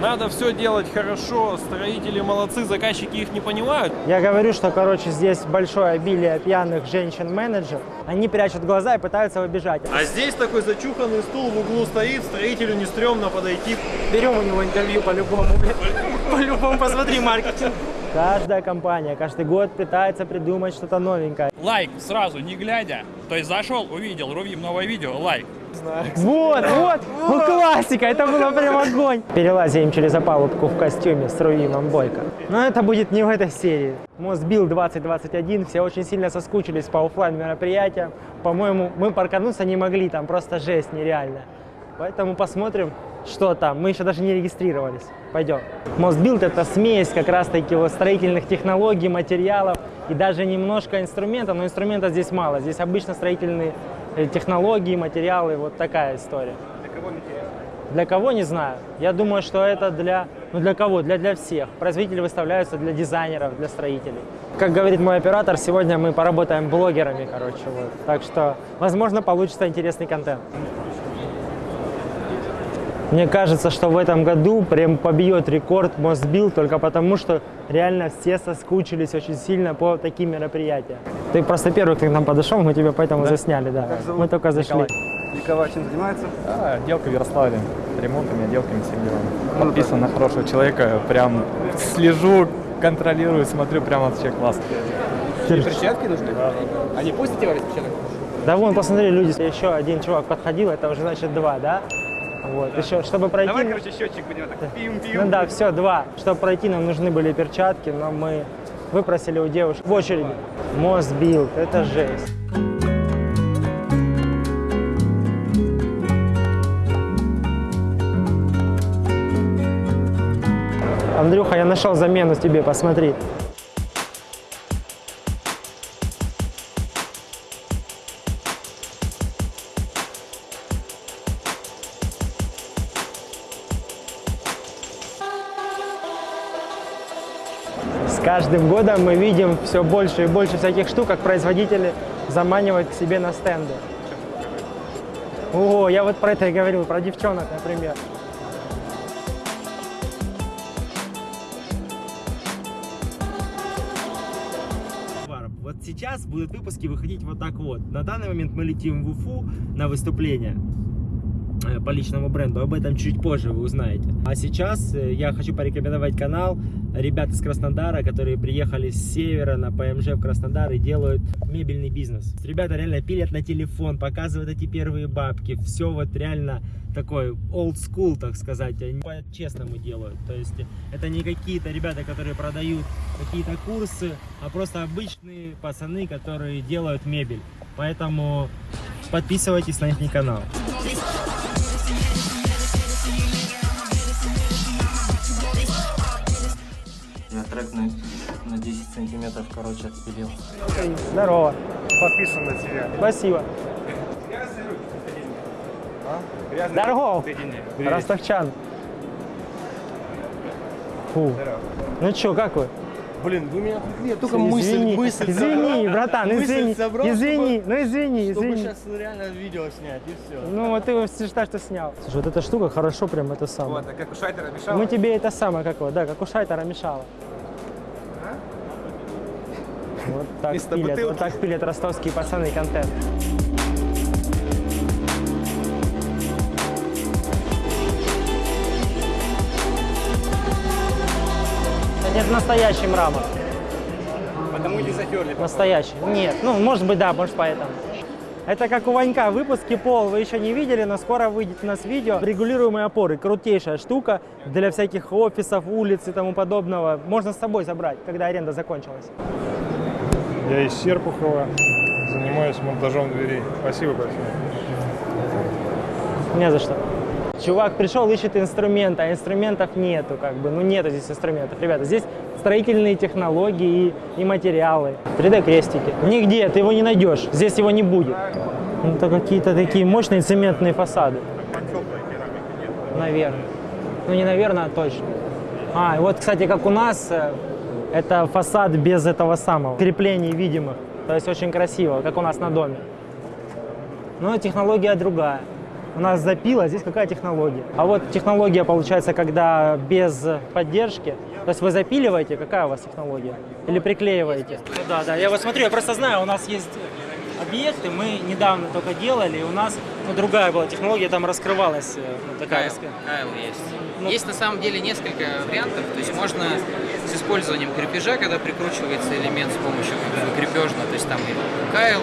Надо все делать хорошо, строители молодцы, заказчики их не понимают. Я говорю, что, короче, здесь большое обилие пьяных женщин-менеджеров. Они прячут глаза и пытаются убежать. А здесь такой зачуханный стул в углу стоит, строителю не стрёмно подойти. Берем у него интервью по-любому. По-любому, посмотри маркетинг. Каждая компания каждый год пытается придумать что-то новенькое. Лайк сразу, не глядя. То есть зашел, увидел, Рувим, новое видео, лайк. Вот, вот, ну классика, это было прям огонь. Перелазим через опалубку в костюме с Руимом Бойко. Но это будет не в этой серии. MosBuild 2021, все очень сильно соскучились по оффлайн мероприятиям. По-моему, мы паркануться не могли, там просто жесть нереальная. Поэтому посмотрим, что там. Мы еще даже не регистрировались. Пойдем. MosBuild это смесь как раз таки вот строительных технологий, материалов и даже немножко инструмента, но инструмента здесь мало. Здесь обычно строительные технологии, материалы, вот такая история. Для кого интересно? Для кого, не знаю. Я думаю, что это для... Ну для кого? Для, для всех. Производители выставляются для дизайнеров, для строителей. Как говорит мой оператор, сегодня мы поработаем блогерами, короче. Вот. Так что, возможно, получится интересный контент. Мне кажется, что в этом году прям побьет рекорд Мосбил только потому, что реально все соскучились очень сильно по таким мероприятиям. Ты просто первый, кто к нам подошел, мы тебя поэтому засняли, да. Мы только зашли. Николай чем занимается? А, отделка в Ярославле. Ремонтами, отделками, всем делом. Подписан на хорошего человека. Прям слежу, контролирую, смотрю, прям вообще классно. Перчатки нужны? А не пустите варить перчаток? Да вон, посмотри, люди, еще один чувак подходил, это уже значит два, да? Вот, еще, чтобы пройти... Давай, короче, счетчик будем так. Пим-пим. Ну да, все, два. Чтобы пройти, нам нужны были перчатки, но мы выпросили у девушек в очереди. Мосбилд, это жесть. Андрюха, я нашел замену тебе, посмотри. Каждым годом мы видим все больше и больше всяких штук, как производители заманивают к себе на стенды. О, я вот про это и говорил, про девчонок, например. Вот сейчас будут выпуски выходить вот так вот. На данный момент мы летим в Уфу на выступление по личному бренду. Об этом чуть позже вы узнаете. А сейчас э, я хочу порекомендовать канал ребят из Краснодара, которые приехали с севера на ПМЖ в Краснодар и делают мебельный бизнес. Ребята реально пилят на телефон, показывают эти первые бабки. Все вот реально такой old school, так сказать. Они по-честному делают. То есть это не какие-то ребята, которые продают какие-то курсы, а просто обычные пацаны, которые делают мебель. Поэтому подписывайтесь на их канал. Я трек на, на 10 сантиметров, короче, отпилил. Здорово. Подписан на тебя. Спасибо. Грязный Здорово. Ростовчан. Фу. Ну чё, как вы? Блин, вы меня отвлекли, я только извини, мысль, мысль извини, братан, Мысль извини, собрал, извини, чтобы- ну извини, Чтобы извини. сейчас реально видео снять, и все. Ну вот ты его считаешь, что снял. Слушай, вот эта штука хорошо прям это самое. Вот, а как у Шайтера мешало? Мы тебе это самое, как его, да, как у Шайтера мешало. Вот так Вместо пилят, бутылки. вот так пилят ростовские пацаны контент. Это настоящий мрамор. Потому не затерли. Настоящий. Нет, ну, может быть, да, может, поэтому. Это как у Ванька, выпуски пол вы еще не видели, но скоро выйдет у нас видео. Регулируемые опоры, крутейшая штука для всяких офисов, улиц и тому подобного. Можно с собой забрать, когда аренда закончилась. Я из Серпухова, занимаюсь монтажом дверей. Спасибо большое. Не за что. Чувак пришел, ищет инструмента, а инструментов нету, как бы, ну нету здесь инструментов. Ребята, здесь строительные технологии и, материалы. 3D-крестики. Нигде ты его не найдешь, здесь его не будет. Ну, Это какие-то такие мощные цементные фасады. Наверное. Ну не наверное, а точно. А, вот, кстати, как у нас, э, это фасад без этого самого, креплений видимых. То есть очень красиво, как у нас на доме. Но технология другая. у нас запила, здесь какая технология. А вот технология получается, когда без поддержки, то есть вы запиливаете, какая у вас технология? Или приклеиваете? Ну да, да, я вот смотрю, я просто знаю, у нас есть объекты, мы недавно только делали, и у нас ну, другая была технология, там раскрывалась э, ну, такая. Кайл, кайл есть. Ну- Есть на самом деле несколько вариантов. То есть можно с использованием крепежа, когда прикручивается элемент с помощью крепежного, то есть там кайл,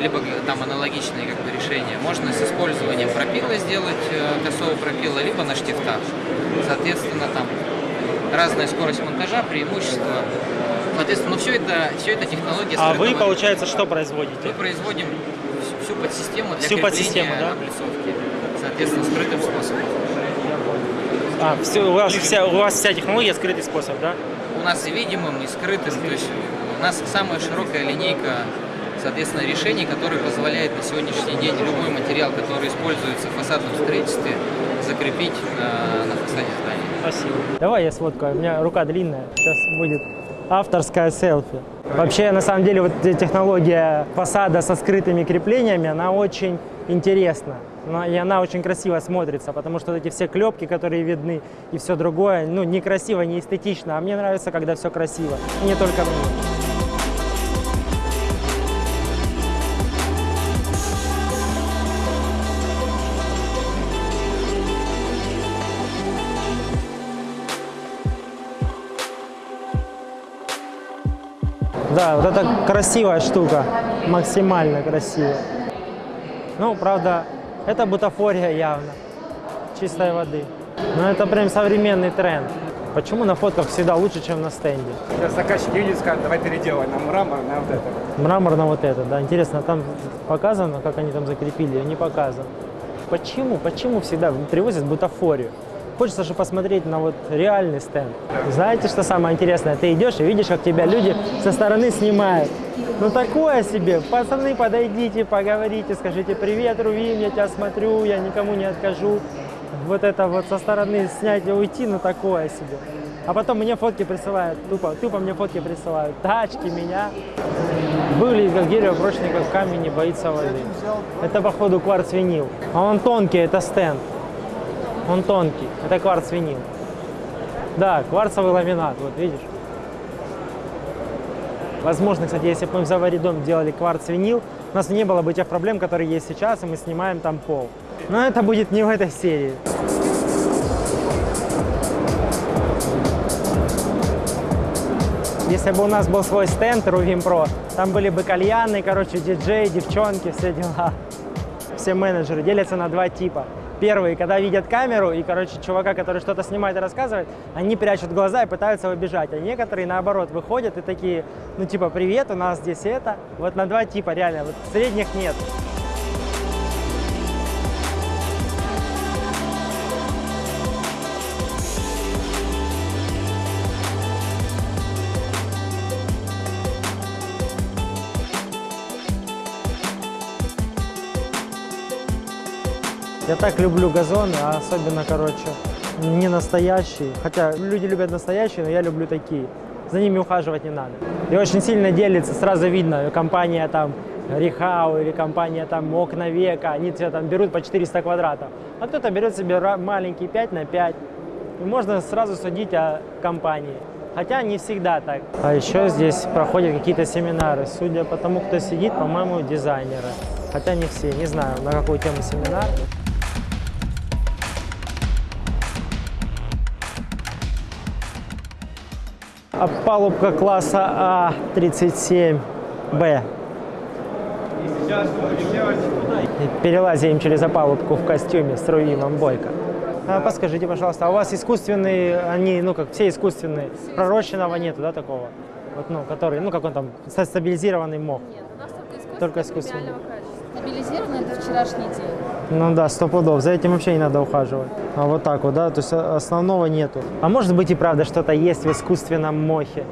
либо там аналогичные как бы, решения. Можно с использованием пропила сделать э, косого пропила, либо на штифтах. Соответственно, там разная скорость монтажа, преимущества. Соответственно, ну, все это, все это технология А вы, получается, что производите? мы производим всю- подсистему для Всю подсистему, да? облицовки. Соответственно, скрытым способом. А, все, у, вас вся, у вас вся технология скрытый способ, да? У нас и видимым, и скрытым. То есть у нас самая широкая линейка, соответственно, решений, которые позволяют на сегодняшний день любой материал, который используется в фасадном строительстве, закрепить э, на фасаде здания. Спасибо. Давай я сфоткаю, у меня рука длинная, сейчас будет авторская селфи. Вообще, на самом деле, вот технология фасада со скрытыми креплениями, она очень интересна. И она очень красиво смотрится, потому что вот эти все клепки, которые видны, и все другое, ну, некрасиво, не эстетично. А мне нравится, когда все красиво. И не только мне. Да, вот это красивая штука, максимально красивая. Ну, правда, это бутафория явно, чистой воды. Но это прям современный тренд. Почему на фотках всегда лучше, чем на стенде? Сейчас заказчик видит, скажет, давай переделай на мрамор, на вот это. Мрамор на вот это, да. Интересно, там показано, как они там закрепили, или не показано? Почему? Почему всегда привозят бутафорию? Хочется же посмотреть на вот реальный стенд. Знаете, что самое интересное? Ты идешь и видишь, как тебя люди со стороны снимают. Ну такое себе. Пацаны, подойдите, поговорите, скажите привет, Рувим, я тебя смотрю, я никому не откажу. Вот это вот со стороны снять и уйти, ну такое себе. А потом мне фотки присылают, тупо, тупо мне фотки присылают. Тачки, меня. Выглядит как дерево, прочный как камень, не боится воды. Это, походу, кварц-винил. А он тонкий, это стенд. Он тонкий, это кварц-винил. Да, кварцевый ламинат, вот видишь. Возможно, кстати, если бы мы в Завари дом делали кварц-винил, у нас не было бы тех проблем, которые есть сейчас, и мы снимаем там пол. Но это будет не в этой серии. Если бы у нас был свой стенд Ruvim Pro, там были бы кальяны, короче, диджеи, девчонки, все дела. Все менеджеры делятся на два типа. Первые, когда видят камеру и, короче, чувака, который что-то снимает и рассказывает, они прячут глаза и пытаются убежать. А некоторые, наоборот, выходят и такие, ну, типа, привет, у нас здесь это. Вот на два типа, реально, вот средних нет. Я так люблю газоны, а особенно, короче, не настоящие. Хотя люди любят настоящие, но я люблю такие. За ними ухаживать не надо. И очень сильно делится, сразу видно, компания там Рихау или компания там Окна Века, они тебе там берут по 400 квадратов. А кто-то берет себе маленький 5 на 5. И можно сразу судить о компании. Хотя не всегда так. А еще здесь проходят какие-то семинары. Судя по тому, кто сидит, по-моему, дизайнеры. Хотя не все, не знаю, на какую тему семинар. Палубка класса А37Б. Перелазим через опалубку в костюме с Руимом Бойко. А, подскажите, пожалуйста, а у вас искусственные, они, ну как все искусственные, пророщенного нету, да, такого? Вот, ну, который, ну как он там, ста- стабилизированный мох. Нет, у нас только искусственный Только искусственный. Стабилизированный это вчерашний день. Ну да, сто пудов. За этим вообще не надо ухаживать. А вот так вот, да, то есть а, основного нету. А может быть и правда что-то есть в искусственном мохе.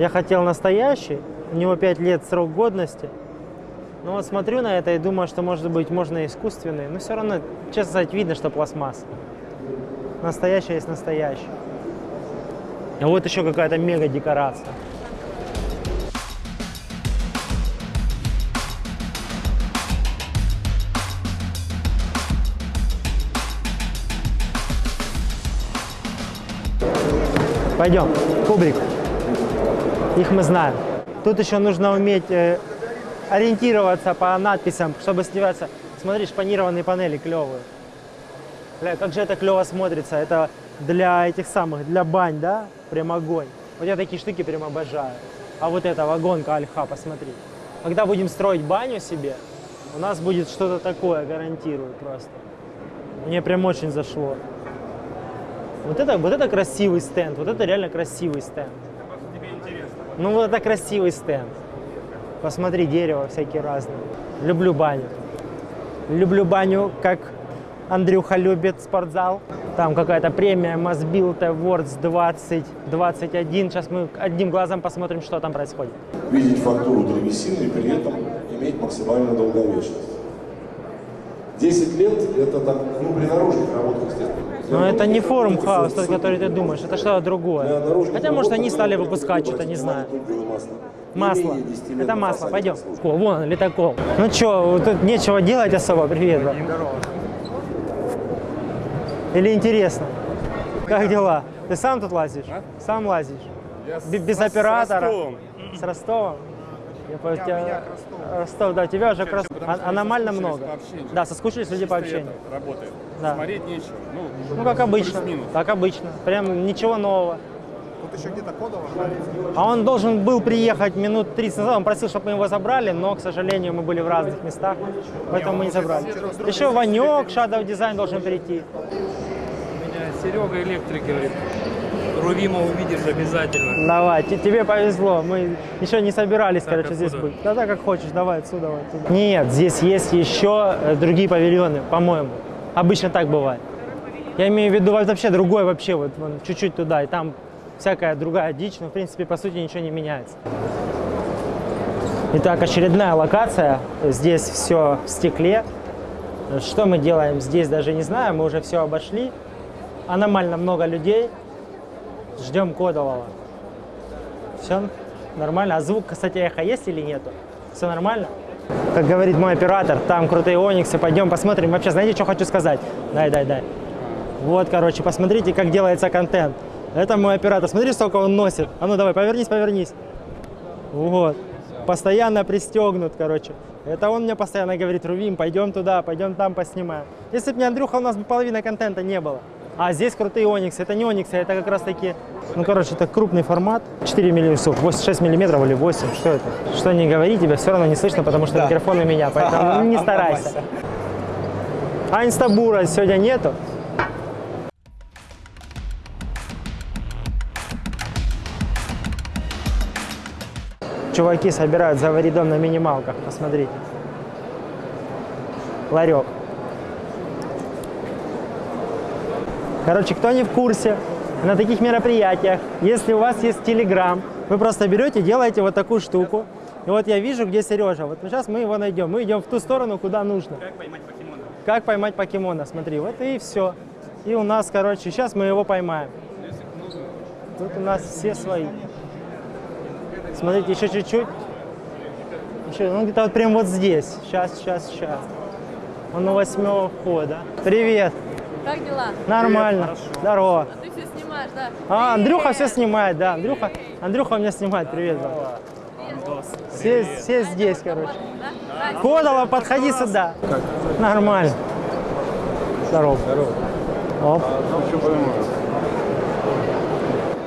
Я хотел настоящий, у него 5 лет срок годности. Но вот смотрю на это и думаю, что может быть можно искусственный. Но все равно, честно сказать, видно, что пластмасса. Настоящий есть настоящий. А вот еще какая-то мега декорация. Пойдем, кубрик. Их мы знаем. Тут еще нужно уметь э, ориентироваться по надписям, чтобы сливаться. Смотри, шпанированные панели клевые. Бля, как же это клево смотрится. Это для этих самых, для бань, да? Прям огонь. Вот я такие штуки прям обожаю. А вот эта вагонка Альха, посмотри. Когда будем строить баню себе, у нас будет что-то такое, гарантирую просто. Мне прям очень зашло. Вот это, вот это красивый стенд, вот это реально красивый стенд. Ну вот это красивый стенд. Посмотри, дерево всякие разные. Люблю баню. Люблю баню, как Андрюха любит спортзал. Там какая-то премия Mosbuild Awards 2021. Сейчас мы одним глазом посмотрим, что там происходит. видеть фактуру древесины и при этом иметь максимальную долговечность. 10 лет это так, ну, при наружных работах, естественно. Но это не форум хаус, тот, который ты думаешь, это что-то другое. Хотя, может, они стали выпускать что-то, не знаю. масло. Не Масло. менее 10 лет Это масло. Пойдем. О, вон, летокол. Ну что, тут нечего делать особо. Привет. Или интересно? Как дела? Ты сам тут лазишь? Сам лазишь? Б- Без оператора? С Ростовом? Я понял, тебя... Ростов, да, тебя уже крас- а- аномально много. Да, соскучились люди по общению. Работает. Да. Смотреть нечего. Ну, Ну, как обычно. Как обычно. Прям ничего нового. Тут еще где-то кодово. А он должен был приехать минут 30 назад. Он просил, чтобы мы его забрали, но, к сожалению, мы были в разных местах, поэтому мы не забрали. Еще Ванек, Shadow Design должен прийти. Меня Серега электрик говорит, Рувима увидишь обязательно. Давай, те- тебе повезло. Мы еще не собирались, короче, здесь быть. Да-да, как хочешь, давай отсюда, давай отсюда. Нет, здесь есть еще э, другие павильоны, по-моему. Обычно так бывает. Я имею в виду вообще другой вообще, вот чуть-чуть туда, и там всякая другая дичь, но в принципе по сути ничего не меняется. Итак, очередная локация. Здесь все в стекле. Что мы делаем здесь, даже не знаю, мы уже все обошли. Аномально много людей. Ждем Кодолова. Все нормально. А звук, кстати, эхо есть или нету? Все нормально? Как говорит мой оператор, там крутые ониксы. Пойдем посмотрим. Вообще, знаете, что хочу сказать? Дай, дай, дай. Вот, короче, посмотрите, как делается контент. Это мой оператор. Смотри, сколько он носит. А ну давай, повернись, повернись. Вот. Постоянно пристегнут, короче. Это он мне постоянно говорит, Рувим, пойдем туда, пойдем там поснимаем. Если бы не Андрюха, у нас бы половины контента не было. А здесь крутые ониксы. Это не ониксы, это как раз таки, ну, короче, это крупный формат. 4 миллиметра, 6 миллиметров или 8, что это? Что не говори, тебя все равно не слышно, потому что микрофон у меня, поэтому не старайся. А инстабура сегодня нету? Чуваки собирают за варидом на минималках, посмотрите. Ларек. Короче, кто не в курсе, на таких мероприятиях, если у вас есть Телеграм, вы просто берете, делаете вот такую штуку. И вот я вижу, где Сережа. Вот сейчас мы его найдем. Мы идем в ту сторону, куда нужно. Как поймать покемона? Как поймать покемона, смотри. Вот и все. И у нас, короче, сейчас мы его поймаем. Тут у нас все свои. Смотрите, еще чуть-чуть. Еще, ну где-то вот прям вот здесь. Сейчас, сейчас, сейчас. Он у восьмого входа. Привет. Как дела? Нормально. Здорово. А ты все снимаешь, да? А, Андрюха Привет. все снимает, да. Андрюха, Андрюха у меня снимает. Привет. брат. Все, все здесь, короче. Да? Кодола, подходи сюда. Нормально. Здорово. Оп.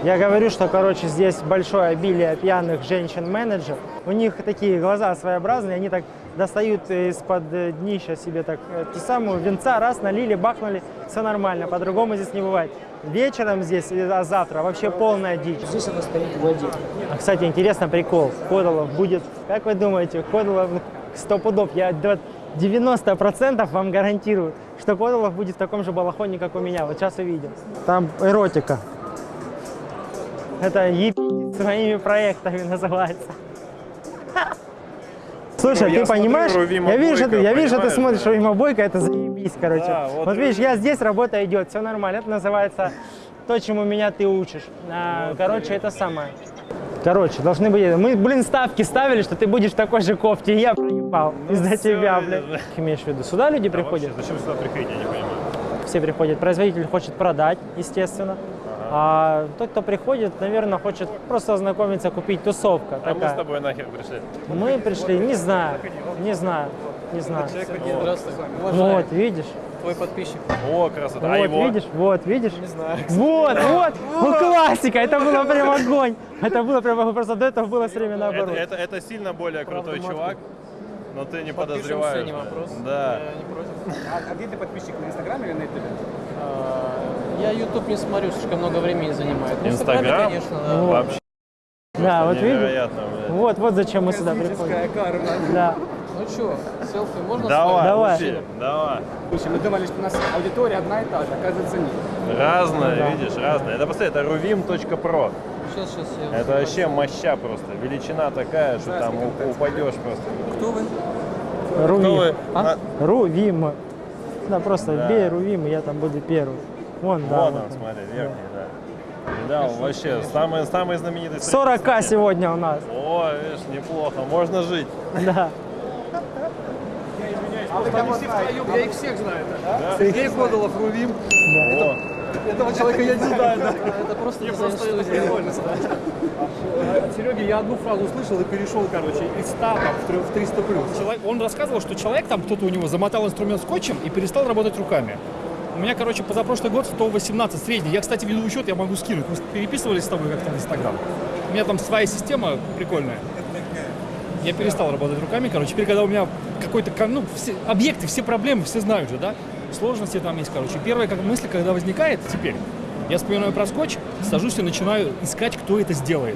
Я говорю, что, короче, здесь большое обилие пьяных женщин-менеджеров. У них такие глаза своеобразные, они так достают из-под днища себе так ту самую венца, раз, налили, бахнули, все нормально, по-другому здесь не бывает. Вечером здесь, а завтра вообще полная дичь. Здесь она стоит в воде. А, кстати, интересно прикол. Кодолов будет, как вы думаете, Кодолов сто пудов, я до 90% вам гарантирую, что Кодолов будет в таком же балахоне, как у меня. Вот сейчас увидим. Там эротика. Это ебитесь своими проектами называется. Слушай, я ты понимаешь? Я вижу, что ты, я вижу, что ты смотришь да. Рувима Бойко, это заебись, короче. Да, вот вот видишь, я здесь, работа идет, все нормально. Это называется то, чему меня ты учишь. А, короче, это самое. Короче, должны быть... Мы, блин, ставки ставили, что ты будешь в такой же кофте, и я проебал из-за тебя, блин. Имеешь в виду, сюда люди приходят? Зачем сюда приходить, я не понимаю. Все приходят. Производитель хочет продать, естественно. А тот, кто приходит, наверное, хочет просто ознакомиться, купить тусовка А мы такая. с тобой нахер пришли. Мы пришли, не знаю, не знаю, не знаю. Здравствуй. Вот, видишь? Твой подписчик. О, красота. Вот, А его? видишь, вот, видишь? Не знаю. Вот, вот, ну классика, это было прям огонь. Это было прям просто до этого было все время Это, наоборот. это, это сильно более крутой чувак, но ты не подозреваешь. не вопрос. Да. Я не против. А, а где ты подписчик? На Инстаграме или на Ютубе? Я YouTube не смотрю, слишком много времени занимает. В Инстаграм? Конечно, да. Вот. Вообще Да, вот видишь? Вот, вот зачем мы сюда приходим. Карма. Да. Ну что, селфи можно Давай, Давай. учи, давай. Слушай, мы думали, что у нас аудитория одна и та же, оказывается нет. Разное, Да. видишь, разное. Это посмотри, это ruvim.pro. Сейчас, сейчас я... Это вообще моща просто. Величина такая, что там упадешь просто. Кто вы? Рувим. вы? А? Рувим. Да, просто Да. бей Рувим, и я там буду первый. Вон, да. Вон вот он, он. смотри, верхний, да. Да, он вообще самый, самый знаменитый. 40к сегодня у нас. О, видишь, неплохо, можно жить. Да. Я их всех знаю. Сергей Подолов, Рувим. О, Этого человека я не знаю. да. Это просто не Просто прикольно, От Сереги я одну фразу услышал и перешел, короче, из 100 там, в трё- в 300 плюс. Человек, он рассказывал, что человек там, кто-то у него замотал инструмент скотчем и перестал работать руками. У меня, короче, позапрошлый год 118 средний. Я, кстати, веду учет, я могу скинуть. Мы переписывались с тобой как-то в Инстаграм. У меня там своя система прикольная. Я перестал работать руками, короче. Теперь, когда у меня какой-то, ну, все объекты, все проблемы, все знают же, да? Сложности там есть, короче. Первая как мысль, когда возникает теперь, я вспоминаю про скотч, сажусь и начинаю искать, кто это сделает.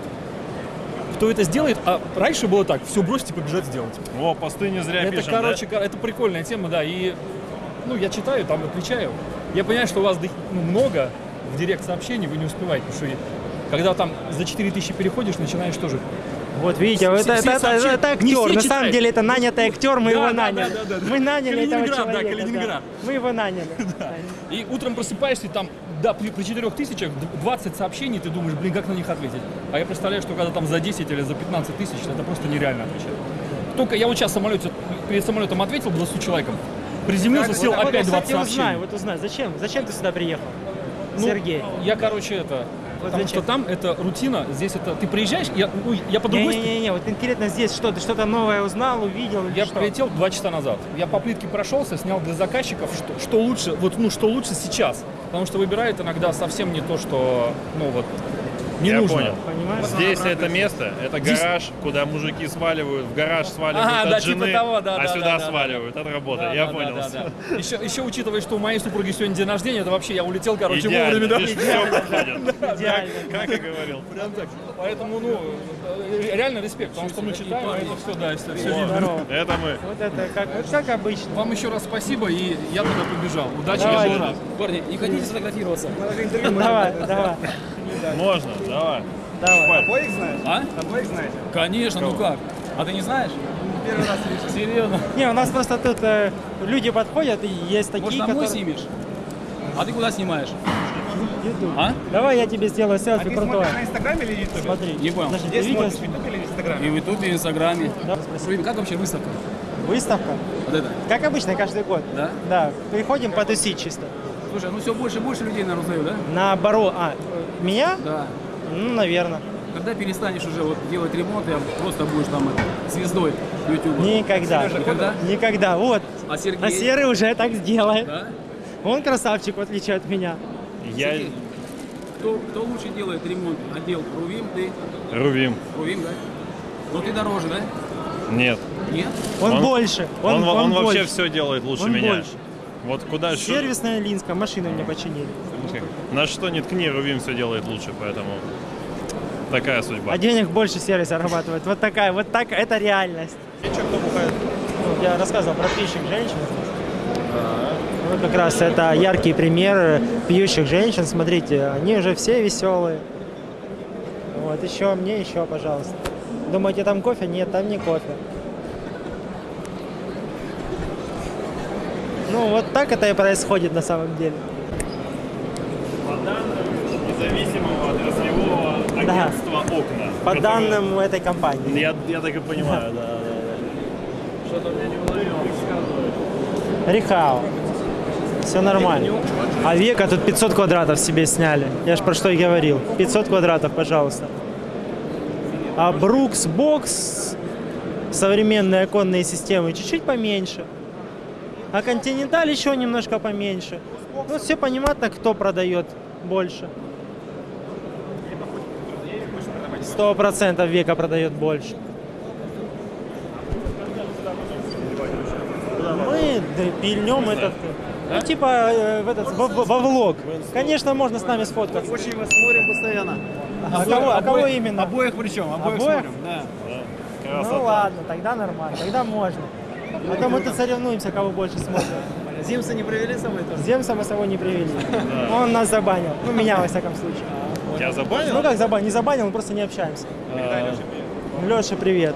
Кто это сделает, а раньше было так, все бросить и побежать сделать. о, посты не зря Это, пишем, короче, ка- это прикольная тема, да. И ну, я читаю, там отвечаю. Я понимаю, что у вас ну, много в директ сообщений, вы не успеваете, потому что когда там за 4000 переходишь, начинаешь тоже. Вот видите, Все- это, все это, это, это актер. На самом читают. деле это нанятый актер, мы Да, его да, наняли. да, да, да. Мы наняли этого Калининград, да, человека. Калининград. Мы его наняли. И утром просыпаешься, и там, да, при, при 4000 20 сообщений, ты думаешь, блин, как на них ответить? А я представляю, что когда там за 10 или за 15 тысяч, это просто нереально отвечать. Только я вот сейчас в самолете, перед самолетом ответил 20 человеком, приземлился, сел Вот, опять вот, 20 кстати, сообщений. узнай, вот узнай, зачем? Зачем ты сюда приехал? Ну, Сергей. Я, короче, это... потому зачем? что там это рутина, здесь это... Ты приезжаешь, я, ну, я по другой. Не-не-не, вот конкретно здесь что? Ты что-то новое узнал, увидел? Я что? прилетел два часа назад. Я по плитке прошелся, снял для заказчиков, что, что лучше, вот, ну, что лучше сейчас. Потому что выбирают иногда совсем не то, что, ну, вот, не Я нужно. понял. Понимаешь? Здесь это место, это Здесь- гараж, куда мужики сваливают, в гараж сваливают Ага, от да, жены, типа того, да, а да, сюда да, да, сваливают от работы. Да, Я да, понял. да, да, да. Еще, еще учитывая, что у моей супруги сегодня день рождения, это вообще я улетел, короче, Идеально, вовремя. да. все подходит. Идеально. Как и говорил. Прям так. Поэтому, ну, э, реально респект, потому что мы читаем, а это все, да, все, все видно. Это мы. Вот это как, вот как обычно. Вам еще раз спасибо, и я туда побежал. Удачи Давай. Парни, не хотите сфотографироваться? Давай, давай, Можно, давай. давай. Обоих знаешь? А? Обоих знаете? Конечно, ну как? А ты не знаешь? Первый раз вижу. Серьезно? Не, у нас просто тут э, люди подходят, и есть такие, Может, домой которые... снимешь? А ты куда снимаешь? YouTube. А? Давай я тебе сделаю А селфи ты крутое. на Инстаграме или Ютубе? Смотри. Не понял. Подожди, видео смотришь, в? Ютубе или в Инстаграме? И в Ютубе, и в Инстаграме. Да. Рубин, как вообще выставка? Выставка? Вот это. Как обычно, каждый год. Да? Да, приходим потусить чисто. Слушай, ну все больше и больше людей, наверное, узнают, да? На баро... А, меня? Да. Ну, наверное. Когда перестанешь уже вот делать ремонт, я просто будешь там звездой Ютуба. Никогда. Никогда? Никогда. Вот. А Сергей? А Серый уже так сделает. Да? Он красавчик, в отличие от меня. Я Сергей, Кто, кто лучше делает ремонт? Отдел Рувим, ты? Рувим. Рувим, да? Но ты дороже, да? Нет. Нет? Он, Он- больше. Он, Он, он, вообще больше. все делает лучше Он меня. больше. Вот куда что- Сервисная Линска, машину мне починили. на что не ткни, Рувим все делает лучше, поэтому такая судьба. А денег больше сервис зарабатывает. Вот такая, вот так, это реальность. Ну, Я рассказывал про пьющих женщин. Вот как раз это яркий пример пьющих женщин. Смотрите, они уже все веселые. Вот, еще мне, еще, пожалуйста. Думаете, там кофе? Нет, там не кофе. Ну, вот так это и происходит на самом деле. По данным независимого отраслевого Да. агентства «Окна». По которое- данным этой компании. Я, я так и понимаю, да, да, да. Что-то мне не уловил, рассказывай. Рихао. Все нормально. А века тут 500 квадратов себе сняли. Я же про что и говорил. 500 квадратов, пожалуйста. А Брукс Бокс, современные оконные системы, чуть-чуть поменьше. А Континенталь еще немножко поменьше. Ну, все понятно, кто продает больше. Сто процентов века продает больше. Мы пильнем этот, ну, типа, э, в этот, во, во влог. Конечно, можно с нами сфоткаться. Очень вас смотрим постоянно. А кого, а кого именно? Обоих причем, обоих, Обоих? смотрим, да. Ну ладно, тогда нормально, тогда можно. А то мы тут соревнуемся, кого больше смотрим. Зимса не провели со мной тоже? Земса мы с собой не привели. Он нас забанил. Ну, меня, во всяком случае. Тебя забанил? Ну, как забанил? Не забанил, мы просто не общаемся. А, Леша, привет.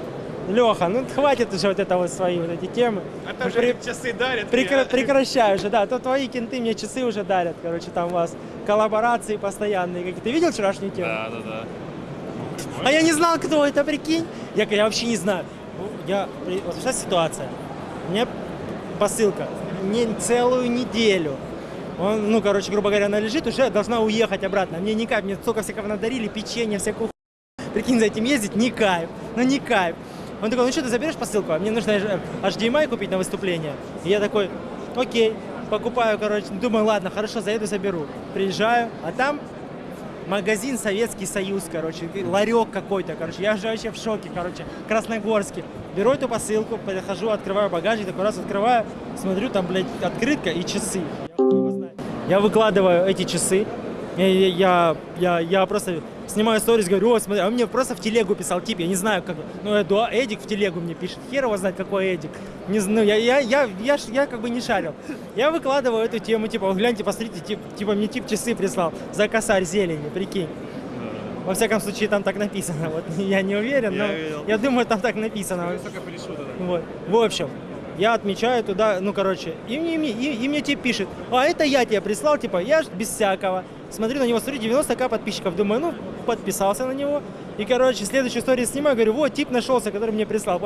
Леха, ну хватит уже вот это вот свои вот эти темы. А там Ну, же при- часы дарят. Прекра- прекращай уже, да. То твои кенты мне часы уже дарят. Короче, там у вас коллаборации постоянные. Какие. Ты видел вчерашнюю тему? Да, да, да. А я не знал, кто это, прикинь. Я, говорю, я вообще не знаю. Ну, Я, вот сейчас ситуация. Меня посылка не целую неделю. Он, ну, короче, грубо говоря, она лежит, уже должна уехать обратно. Мне не кайф, мне столько всякого надарили, печенье, всякую Прикинь, за этим ездить, не кайф. Ну, не кайф. Он такой, ну что, ты заберешь посылку? А мне нужно HDMI купить на выступление. И я такой, окей, покупаю, короче, думаю, ладно, хорошо, заеду, заберу. Приезжаю, а там магазин Советский Союз, короче, ларек какой-то, короче, я же вообще в шоке, короче, Красногорский. Беру эту посылку, подхожу, открываю багажник, такой раз открываю, смотрю, там, блядь, открытка и часы. Я. Я выкладываю эти часы, я, я, я, я просто снимаю сторис, говорю, о, смотри, а он мне просто в телегу писал, тип, я не знаю, как, ну, Эду, Эдик в телегу мне пишет, хер его знает, какой Эдик, не знаю, я, я, я, я, ж- я как бы не шарил. Я выкладываю эту тему, типа, «Вот гляньте, посмотрите, тип, типа, мне тип часы прислал за косарь зелени, прикинь. Во всяком случае, там так написано, вот, я не уверен, но я думаю, там так написано. Вот. В общем, я отмечаю туда, ну, короче, и мне, и, и мне тип пишет, а это я тебе прислал, типа, я ж без всякого. Смотрю на него, смотрю, 90к подписчиков, думаю, ну, подписался на него. И, короче, следующую историю снимаю, говорю, вот, тип нашелся, который мне прислал.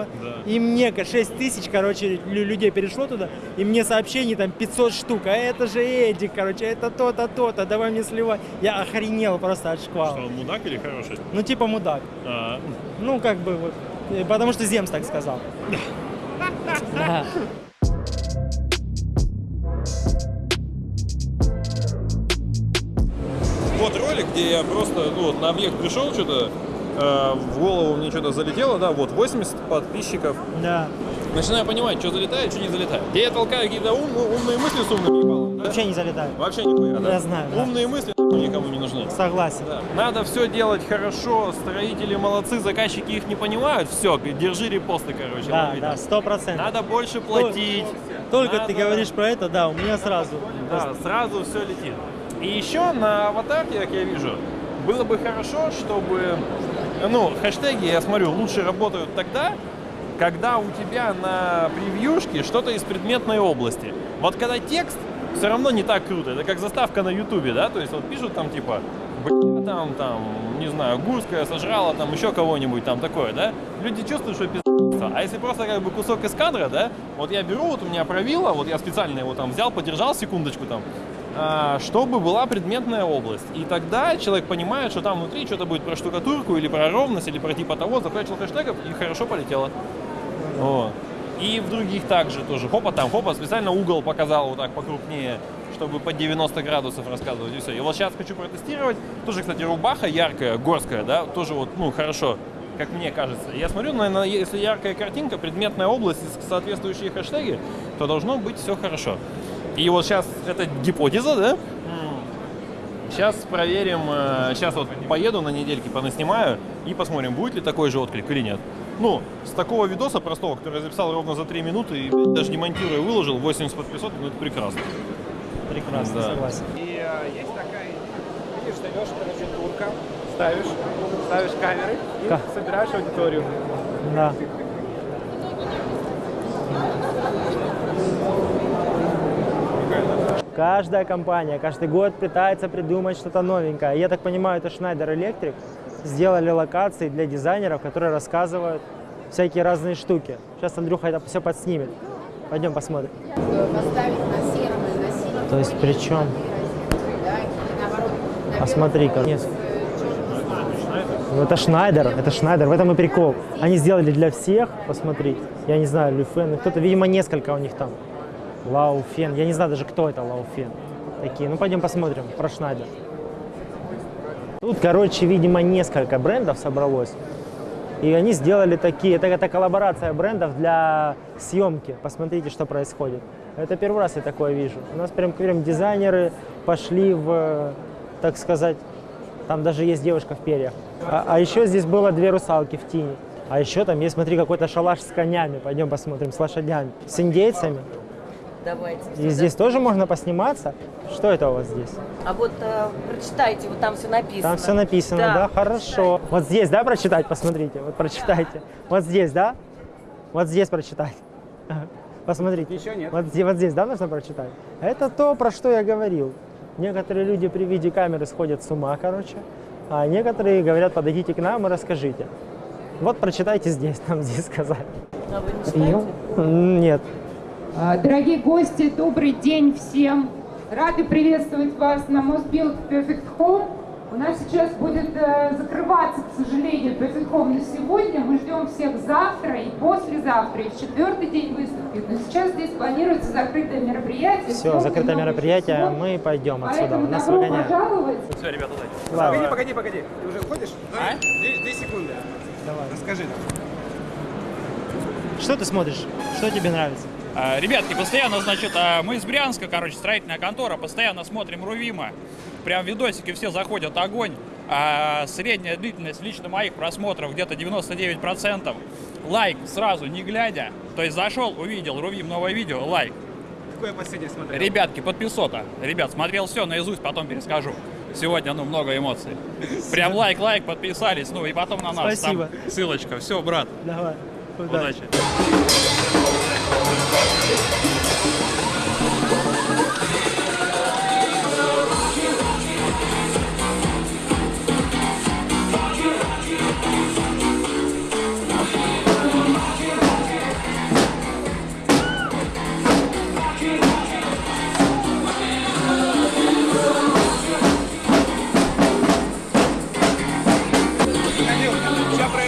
И мне 6 тысяч, короче, лю- людей перешло туда, и мне сообщений там 500 штук, а это же Эдик, короче, это то-то, то-то, давай мне сливай. Я охренел просто от шквала. Что, он мудак или хороший? Ну, типа мудак. А, Ну, как бы, вот, э, потому что Земс так сказал. Вот ролик, где я просто ну, вот на объект пришел, что-то э, в голову мне что-то залетело, да, вот 80 подписчиков. Да. Начинаю понимать, что залетает, что не залетает. Я толкаю какие-то ум- умные мысли с умным ебалом, да? Вообще не залетает. Вообще нихуя, да? Я знаю, да. Умные мысли никому не нужны. Согласен. Да. Надо все делать хорошо, строители молодцы, заказчики их не понимают, все, держи репосты, короче. Да, лови да, сто процентов. Надо больше платить. Только Надо- ты говоришь про это, да, у меня сразу. Да, сразу все летит. И еще на аватарке, как я вижу, было бы хорошо, чтобы, ну, хэштеги, я смотрю, лучше работают тогда, когда у тебя на превьюшке что-то из предметной области. Вот когда текст, все равно не так круто. Это как заставка на ютубе, да, то есть вот пишут там типа, там, там, не знаю, Гурская сожрала там еще кого-нибудь там такое, да, люди чувствуют, что пиздец. А если просто как бы кусок из кадра, да, вот я беру, вот у меня правило, вот я специально его там взял, подержал секундочку там, а, чтобы была предметная область. И тогда человек понимает, что там внутри что-то будет про штукатурку или про ровность, или про типа того, закончил хэштегов и хорошо полетело. Вот. И в других также тоже. Хопа там, хопа, специально угол показал вот так покрупнее, чтобы по 90 градусов рассказывать и все. И вот сейчас хочу протестировать. Тоже, кстати, рубаха яркая, горская, да, тоже вот, ну, хорошо, как мне кажется. Я смотрю, наверное, если яркая картинка, предметная область соответствующие хэштеги, то должно быть все хорошо. И вот сейчас это гипотеза, да? Сейчас проверим, сейчас вот поеду на недельки, понаснимаю и посмотрим, будет ли такой же отклик или нет. Ну, с такого видоса простого, который я записал ровно за 3 минуты и даже не монтируя выложил, 80 подписок, ну это прекрасно. Прекрасно, Да. согласен. И э, есть такая, видишь, даешь, короче, турка, ставишь, ставишь камеры и Ка- собираешь аудиторию. Да. Каждая компания каждый год пытается придумать что-то новенькое. Я так понимаю, это Schneider Electric сделали локации для дизайнеров, которые рассказывают всякие разные штуки. Сейчас Андрюха это все подснимет. Пойдем посмотрим. поставить на То есть причем... А смотри-ка. Нет. Ну это Шнайдер, это Шнайдер, в этом и прикол. Они сделали для всех, посмотрите. Я не знаю, Люфен, кто-то, видимо, несколько у них там. Лауфен, я не знаю даже, кто это Лауфен. Такие, ну пойдем посмотрим про Шнайдер. Тут, короче, видимо, несколько брендов собралось. И они сделали такие, это, это коллаборация брендов для съемки. Посмотрите, что происходит. Это первый раз я такое вижу. У нас прям, прям дизайнеры пошли в, так сказать, там даже есть девушка в перьях. А, а еще здесь было две русалки в тени. А еще там есть, смотри, какой-то шалаш с конями. Пойдем посмотрим, с лошадями. С индейцами. Давайте. И здесь тоже можно посниматься. Что это у вас здесь? А вот э, прочитайте, вот там все написано. Там все написано, да, хорошо. Вот здесь, да, прочитать, посмотрите, вот прочитайте. Вот здесь, да? Вот здесь прочитать. Посмотрите. Еще нет. Вот, здесь- вот здесь, да, нужно прочитать? Это то, про что я говорил. Некоторые люди при виде камеры сходят с ума, короче, а некоторые говорят, подойдите к нам и расскажите. Вот прочитайте здесь, там здесь сказали. А вы не читаете? Нет. А, Дорогие гости, добрый день всем. Рады приветствовать вас на Мосбилд Perfect Home. У нас сейчас будет э, закрываться, к сожалению, Perfect Home на сегодня. Мы ждем всех завтра и послезавтра, и в четвертый день выставки. Но сейчас здесь планируется закрытое мероприятие. Все, закрытое мероприятие, всего. мы пойдем отсюда. Поэтому Нас выгоняют. пожаловать. Все, ребята, удачи. Ладно. Погоди, погоди, погоди. Ты уже ходишь? А? Две, две секунды. Давай. Расскажи нам. Что ты смотришь? Что тебе нравится? А, Ребятки, постоянно, значит, а, мы из Брянска, короче, строительная контора, постоянно смотрим Рувима. Прям видосики все заходят, огонь. А средняя длительность лично моих просмотров где-то 99%. Лайк сразу, не глядя. То есть зашел, увидел, Рувим, новое видео, лайк. Какое последнее смотрел? Ребятки, подписота. Ребят, смотрел все наизусть, потом перескажу. Сегодня, ну, много эмоций. Прям лайк, лайк, подписались, ну, и потом на нас. Спасибо. Там ссылочка. Все, брат. Давай. Удачи. Что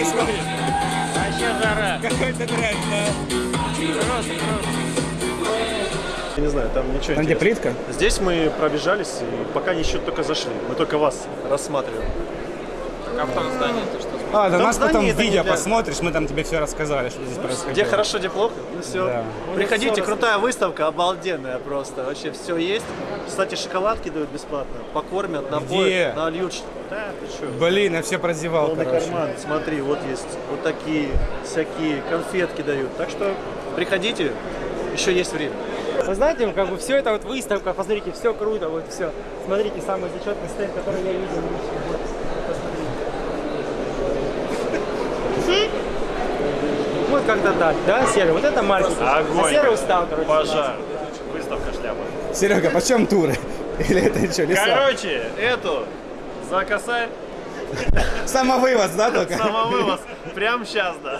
происходит? Вообще жара. Какой-то трэш, да? Я не знаю, там ничего Там где плитка? Здесь мы пробежались и пока еще только зашли. Мы только вас рассматриваем. А в том здании ты что? А, да нас потом видео для- посмотришь, мы там тебе все рассказали, что здесь происходило. Где хорошо, где плохо. Ну все. Да. Приходите, крутая выставка, обалденная просто. Вообще все есть. Кстати, шоколадки дают бесплатно. Покормят, напоят, нальют. Да, ты что? Блин, я все прозевал, Полный короче. карман. Смотри, вот есть вот такие всякие конфетки дают. Так что приходите, еще есть время. Вы знаете, как бы все это вот выставка, посмотрите, все круто, вот все. Смотрите, самый зачетный стенд, который я видел. Вот, посмотрите. Вот как-то так, да, Серый? Вот это маркетинг. А Огонь. Серый устал, короче. Пожар. Выставка шляпа. Серега, почем туры? Или это что, леса? Короче, эту за косарь. Самовывоз, да, только? Самовывоз. Прям сейчас, да.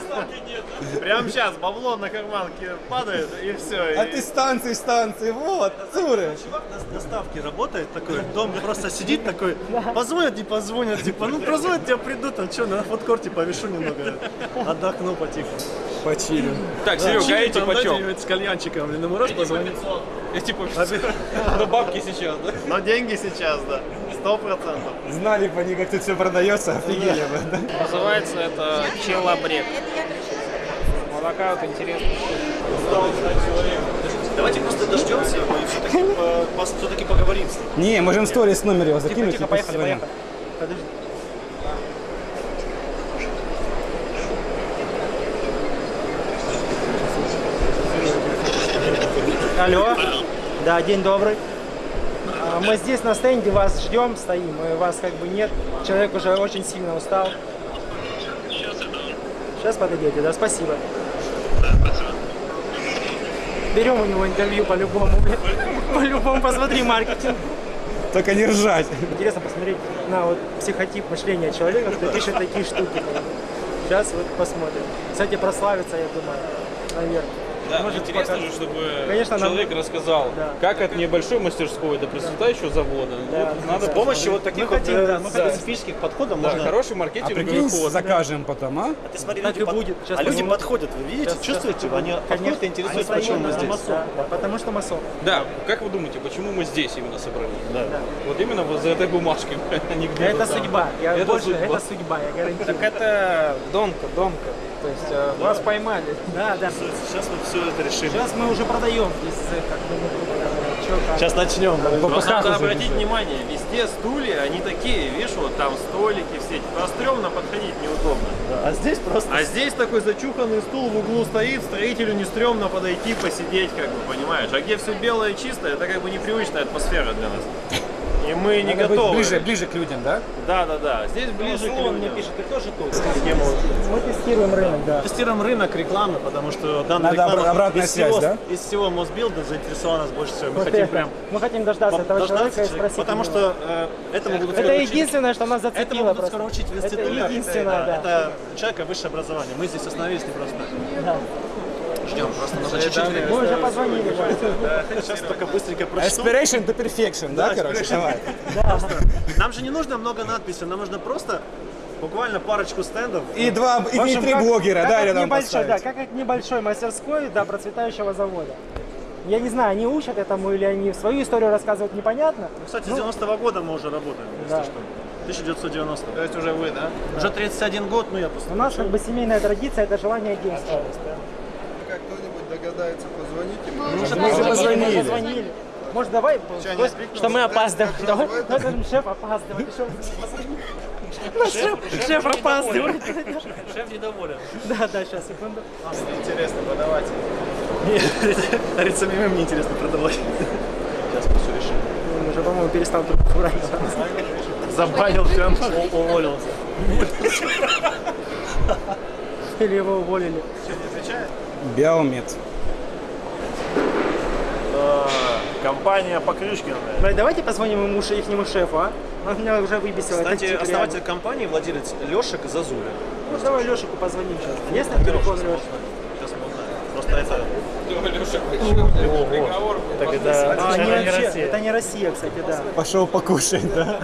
Прям сейчас бабло на карманке падает и все. А ты станции, станции, вот, туры. Чувак на доставке работает такой, дом просто сидит такой, позвонят, не позвонят, типа, ну позвонят, тебя придут, а что, на фудкорте повешу немного, отдохну потихо. Почилю. Так, Серега, чили эти почем? с кальянчиком, ну можешь позвонить? Я типа, ну бабки сейчас, да? Но деньги сейчас, да, сто процентов. Знали бы они, как тут все продается, офигели бы, да? Называется это челобрек. Вот такая вот интересная штука. Давайте просто дождемся и все-таки, все-таки поговорим с ним. Не, можем сторис номер его закинуть. тихо, и поехали, позвоним. поехали. Подожди. Алло. Да, день добрый. А, Мы здесь на стенде вас ждем, стоим, и вас как бы нет. Человек уже очень сильно устал. Сейчас подойдете, да, спасибо. Берем у него интервью по-любому. По-любому, посмотри маркетинг. Только не ржать. Интересно посмотреть на вот психотип мышления человека, кто пишет такие штуки. Сейчас вот посмотрим. Кстати, прославится, я думаю, наверное. Да, Может, интересно пока- же, чтобы Конечно, нам- человек рассказал, как от небольшой мастерской до процветающего завода. Да. Вот надо С помощью вот таких вот хотим, э, да, мы хотим. специфических подходов Да, можно... хороший А маркетинговый прикинь, ход. закажем потом, а? А ты смотри, Так люди и под- будет. Сейчас а люди подходят, вы видите, Сейчас- чувствуете? Они подходят и Конечно. интересуются, почему мы здесь. да, да, потому что масон. Да, как вы думаете, почему мы здесь именно собрались? Да. Вот именно вот за этой бумажкой, а Это там. судьба. Я Это больше, судьба. это судьба, я гарантирую. Так это донка, донка. То есть э, вас поймали. Да, да. Сейчас мы все это решим. Сейчас мы уже продаем здесь цех, как бы, ну, как. Сейчас начнем. Просто надо обратить внимание, везде стулья, они такие, видишь, вот там столики все, типа, стрёмно подходить неудобно. А здесь просто... А здесь такой зачуханный стул в углу стоит, строителю не стрёмно подойти, посидеть, как бы, понимаешь? А где все белое и чистое, это как бы непривычная атмосфера для нас. И мы не Надо быть готовы. ближе, ближе к людям, да? Да, да, да. Здесь ближе к Салон мне людям. пишет, ты тоже тут? Мы тестируем рынок, да. Тестируем рынок рекламы, потому что данная Надо реклама обратная из связь, всего, да? Из всего Мосбилда заинтересовала нас больше всего. Мы Вот хотим это. прям Мы хотим дождаться этого дождаться человека и спросить. Потому что э, этому будут Это скоро учить- единственное, что нас зацепило Этому будут просто. скоро учить в Это институте. единственное, да. Это человека высшее образование. Мы здесь остановились не просто так. Да. Ждем, просто нужно чуть-чуть времени. Мы уже позвонили. Сейчас только быстренько прочту. Aspiration to perfection, да, короче? Давай. Нам же не нужно много надписей, нам нужно просто буквально парочку стендов. И два, и, общем, три как- блогера, как да, рядом небольшой, да, поставить. как от небольшой мастерской до процветающего завода. Я не знаю, они учат этому или они свою историю рассказывают, непонятно. Ну, Кстати, с 90-го года мы уже работаем, Да. если что. 1990. То есть уже вы, да? Уже 31 год, ну я просто... У нас как бы семейная традиция, это желание действовать. Догадается позвонить им? Мы уже Мы уже позвонили, позвонили. Может, давай, не что мы опаздываем. Давай, давай скажем, шеф опаздывает. Шеф, Ну, шеф, шеф опаздывает. Шеф недоволен. Да, да, сейчас, секунду. Интересно продавать. Нет, самим мне интересно продавать. Сейчас мы все решим. Он уже, по-моему, перестал трубку брать. Забанил прям, уволился. Или его уволили. Что, не отвечает? Биомед. Компания Покрышкина. Давай, Давайте позвоним ему, ихнему шефу, а? Он меня уже выбесил. Кстати, основатель реально. компании, владелец Лешек Зазуля. Ну, давай Лешику позвоним сейчас. Есть на телефон Леша? Просто это... Приговор Так это... А, не это не Россия. Россия. Это не Россия, кстати, да. Пошел покушать, да?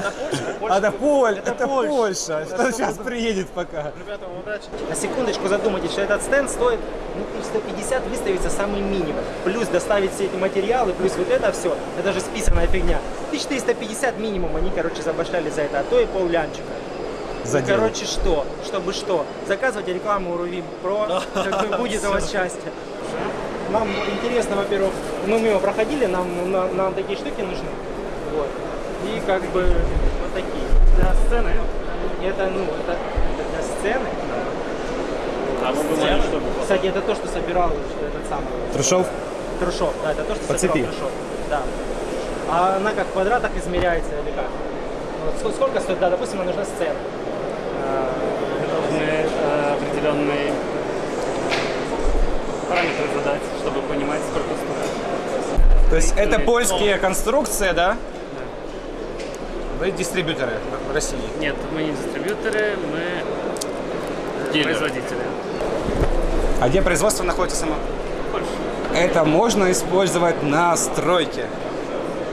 А, Это Поль, это Польша. Что сейчас приедет пока? Ребята, удачи. На секундочку задумайтесь, что этот стенд стоит ну, 150 выставится самый минимум. Плюс доставить все эти материалы, плюс вот это все. Это же списанная фигня. 1450 минимум они, короче, забашляли за это, а то и пол-лянчика. За дело. короче, что? Чтобы что? Заказывайте рекламу у Рувим Про, как бы будет у вас счастье. Нам интересно, во-первых, мы мимо проходили, нам, нам, нам такие штуки нужны. Вот. И как бы вот такие. Для сцены. Это, ну, это, это для сцены. А мы думали, что... Кстати, это то, что собирал этот самый Трушов? Трушов. Да, это то, что По собирал цепи. Трушов. Да. А она как в квадратах измеряется или как? Вот ск- сколько стоит, да, допустим, нам нужна сцена. Определенные параметры задать, чтобы понимать, сколько стоит. То есть это польские конструкции, да? Вы дистрибьюторы в России? Нет, мы не дистрибьюторы, мы Дилеры. производители. А где производство находится само? Польша. Это можно использовать на стройке?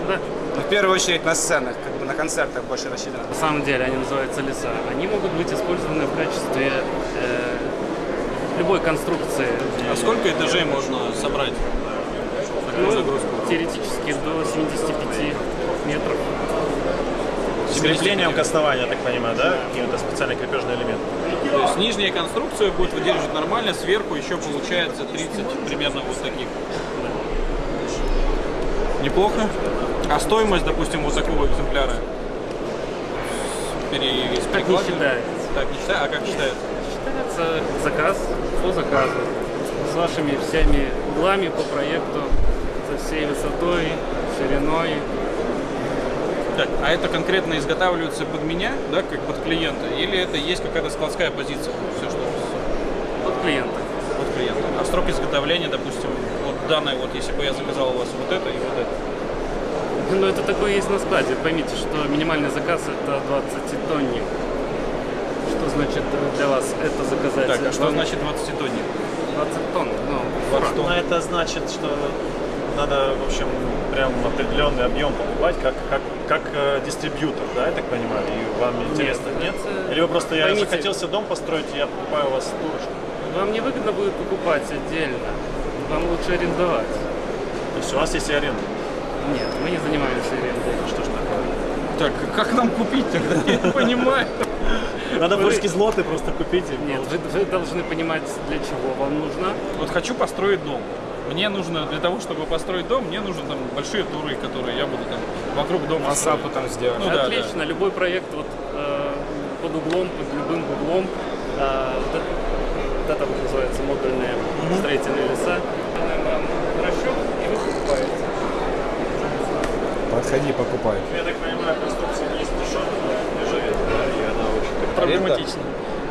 Да. Ну, в первую очередь на сценах, как бы на концертах больше рассчитано. На самом деле они называются леса. Они могут быть использованы в качестве любой конструкции. А сколько этажей можно собрать? Ну, Такую загрузку? теоретически до 75 метров. С креплением к основанию, я так понимаю, да? Какие-то специальные крепежные элементы. То есть нижняя конструкция будет выдерживать нормально, сверху еще получается 30 примерно вот таких. Неплохо. А стоимость, допустим, вот такого экземпляра? Пере... Так не считается. Так не считается? А как считается? Считается заказ по заказу. С вашими всеми углами по проекту, со всей высотой, шириной. Так, а это конкретно изготавливается под меня, да, как под клиента, или это есть какая-то складская позиция? Все, что Под клиента. Под клиента. А срок изготовления, допустим, вот данное, вот если бы я заказал у вас вот это и вот это. Ну, это такое есть на складе. Поймите, что минимальный заказ это 20 тонник. Что значит для вас это заказать? Так, а что значит 20 тонник? 20 тонн. Ну, Ну, это значит, что надо, в общем, прям определенный объем покупать, как, как, как э, дистрибьютор, да, я так понимаю? И вам интересно, нет? это- Или вы просто, я Поймите- захотелся дом построить, и я покупаю у вас тур, что Вам не выгодно будет покупать отдельно. Вам лучше арендовать. То есть у вас есть и аренда? Нет, мы не занимаемся арендой. Что ж такое? Так, как нам купить тогда? Я не понимаю. Надо польские злоты просто купить. Нет, вы, вы должны понимать, для чего вам нужно. Вот хочу построить дом. Мне нужно, для того, чтобы построить дом, мне нужны там большие туры, которые я буду там вокруг дома Масапу там сделать. Ну да, Отлично, любой проект вот э, под углом, под любым углом. э, вот, это, вот это вот называется модульные строительные леса. Расчет, и вы покупаете. Подходи, покупай. Я так понимаю, конструкция не из дешевых, дешевле, да, и она Проблематично.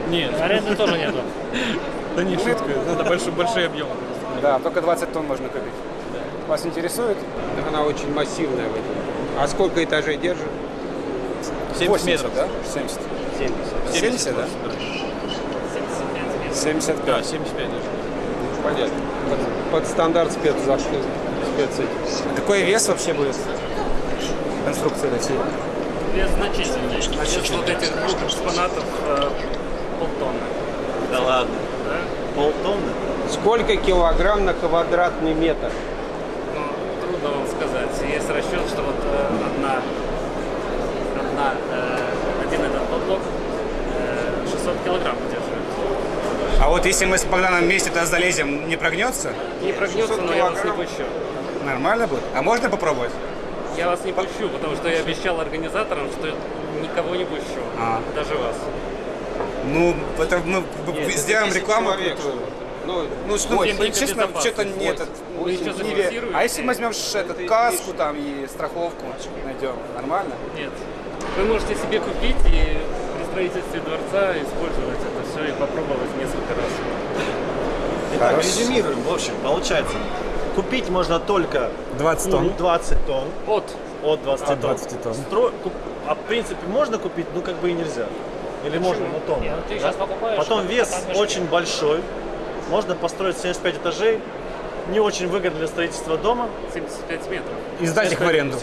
Нет. Аренды тоже нету. Да не шутка, это большой, большие объемы. Да, только 20 тонн можно купить. Вас интересует? Она очень массивная в этом. А сколько этажей держит? 70 метров. да? 70. 70. 70, да? 75. Да, 75 даже. Понятно. Под, под стандарт спецзащиты. Спец... Какой вес вообще будет конструкции такие? Вес значительный. Вес вот этих двух экспонатов э, полтонны. Да ладно. Да? Полтонны? Сколько килограмм на квадратный метр? Ну, трудно вам сказать. Есть расчет, что вот э, одна, одна, э, один этот поток э, 600 килограмм держит. А вот если мы с Богданом вместе туда залезем, не прогнется? Не прогнется, но я вас не пущу. Нормально будет? А можно попробовать? Я вас не пущу, потому что я обещал организаторам, что никого не пущу. А. Даже вас. Ну, это мы Нет, это сделаем 10 рекламу. человек. Ну, Ну, что, Восемь. ну, честно, что-то не этот. Еще не ве-? А если мы возьмем этот каску там и страховку найдем, нормально? Нет. Вы можете себе купить и при строительстве дворца использовать это все и попробовать несколько раз. Итак, резюмируем. В общем, получается, купить можно только 20 тонн. 20 тонн. От. От 20 От тонн. 20 тонн. Стро- А в принципе можно купить, ну как бы и нельзя. Или можно, но тонн. Нет, ну ты да? сейчас покупаешь, Потом как- вес очень большой. Можно построить 75 этажей. Не очень выгодно для строительства дома. 75 метров. И сдать их в аренду.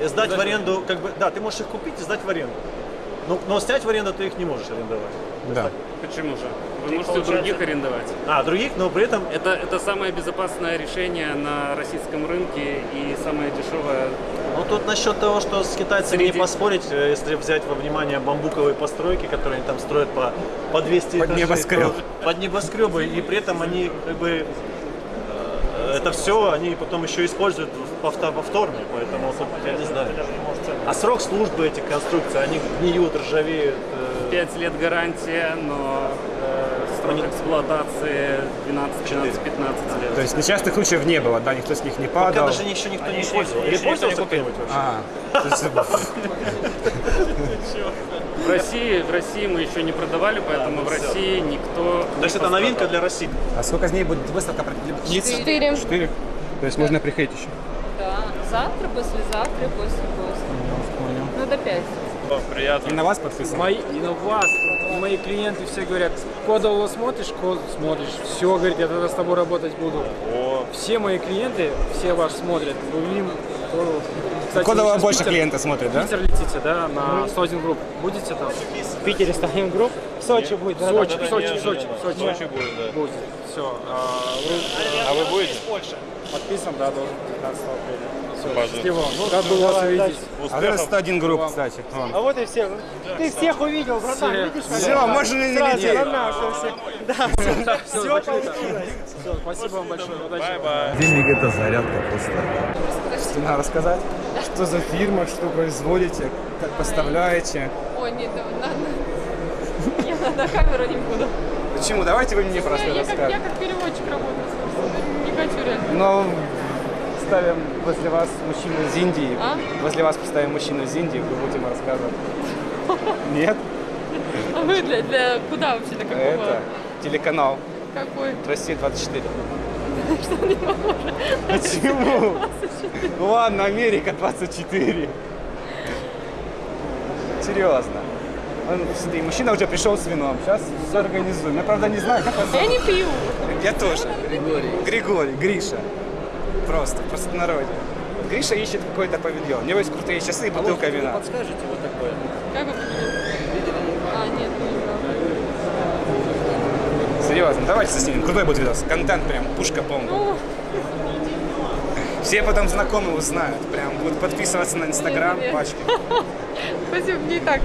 И сдать в аренду, как бы, да, ты можешь их купить и сдать в аренду. Ну, но снять в аренду ты их не можешь арендовать. Да. Почему же? Вы Ты, можете у получается- других арендовать. А, других, но при этом Это, это самое безопасное решение на российском рынке и самое дешевое. Ну тут насчет того, что с китайцами не Среди- поспорить, э, если взять во внимание бамбуковые постройки, которые они там строят по, по 200 Под этажей, небоскреб. то- Под небоскребы, и при этом они как бы э, это все они потом еще используют повторно, поэтому я не знаю. А срок службы этих конструкций, они гниют, ржавеют. э, 5 лет гарантия, но срок эксплуатации 12, 12, 15 лет. То есть несчастных случаев не было, да, никто с них не Пока падал. даже еще никто не еще- пользовался. Не пользовался кто-нибудь вообще? А, В России, в России мы еще не продавали, поэтому в России никто. То есть это новинка для России. а сколько дней будет выставка? Четыре. Четыре. То есть можно приходить еще. Да. Завтра, послезавтра, после после. Ну, пять. Приятно. И на вас подписано? Мои, и на вас, мои клиенты все говорят, кодово смотришь, код смотришь, все, говорит, я тогда с тобой работать буду. Все мои клиенты, все вас смотрят. Будем, Кодово. Кстати, Кодово вы сейчас в больше Питер- клиентов смотрит, да? В Питер летите, да, на Стозин Групп. Будете там? В Питере ставим групп. В Сочи будет. да, Сочи, да, да, Сочи, Сочи. Сочи. Сочи будет, да. Будет. Все. А вы будете? Подписан, да, должен 15 апреля. Счастливо. Ну, рад был вас увидеть. А это 101 групп, кстати. А вот и все. Ты всех увидел, братан, Все. видишь? Можно всё. Да, все, получилось. Спасибо вам большое. Удачи. Денег это зарядка просто. Что надо рассказать? Что за фирма, что производите, как поставляете? Ой, нет, да, на, я на, на камеру не буду. Почему? Давайте вы мне просто я, я, расскажете. как переводчик работаю, собственно, не хочу реально. Но ставим возле вас мужчину из Индии. А? Возле вас поставим мужчину из Индии, вы будете ему рассказывать. Нет? А вы для, для куда вообще, для какого? Это телеканал Какой? Россия 24. Что не похоже. Почему? Ладно, Америка 24. Серьезно. Он, смотри, мужчина уже пришел с вином. Сейчас все организуем. Я, правда, не знаю, как вас Я не пью. Я тоже. Григорий. Григорий, Гриша. Просто, просто на народе. Гриша ищет какой-то павильон. У него есть крутые часы и бутылка вина. Подскажите вот такое. Как вы А, нет, не Серьезно, давайте заснимем. Крутой будет видос. Контент прям, пушка полная. Ну, Все потом знакомые узнают. Прям будут подписываться на Инстаграм, пачки. Спасибо, мне и так.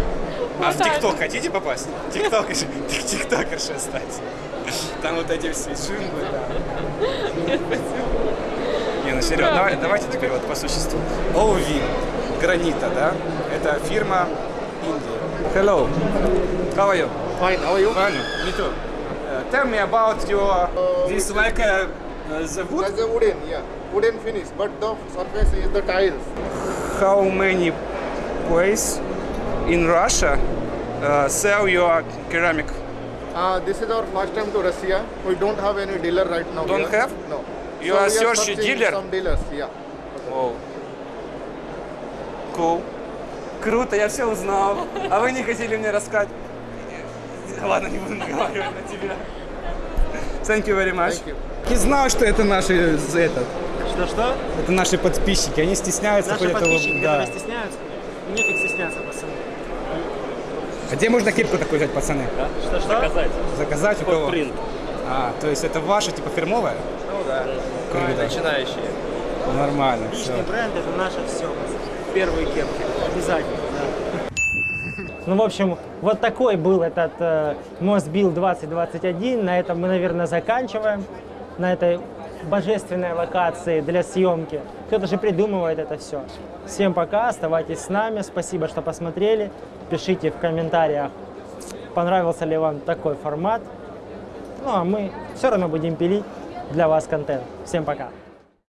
А в. ТикТок хотите попасть? Тиктокер, тиктокерша стать. Там вот эти все джинглы, да. Нет, спасибо. Ну серьезно, давай- давайте теперь вот по существу. OV, гранита, да? Это фирма Индии. Hello. How are you? Fine, how are you? Fine. Me too. Uh, tell me about your, this like a, uh, the wood? That's a wooden, yeah. Wooden finish, but the surface is the tiles. How many places in Russia uh, sell your ceramic? Uh, this is our first time to Russia. We don't have any dealer right now. Don't here. have? No. You So are searching dealer? Some dealers, yeah. Wow. Cool. Круто, я все узнал. А вы не хотели мне рассказать? Ладно, не буду наговаривать на тебя. Thank you very much. Не знал, что это наши этот. Что-что? Это наши подписчики. Они стесняются Наши подписчики, да. которые стесняются, нефиг стесняться, пацаны. А где можно кепку такой взять, пацаны? Что-что? Заказать. Заказать у кого? Фотпринт. А, то есть это ваша типа фирмовая? Да. Круто. Начинающие. Нормально, все. Личный бренд это наше все. Первые кепки. Обязательно, да. Ну, в общем, вот такой был этот э, Мосбил 2021. На этом мы, наверное, заканчиваем. На этой божественной локации для съемки. Кто-то же придумывает это все. Всем пока, оставайтесь с нами. Спасибо, что посмотрели. Пишите в комментариях, понравился ли вам такой формат. Ну, а мы все равно будем пилить для вас контент. Всем пока.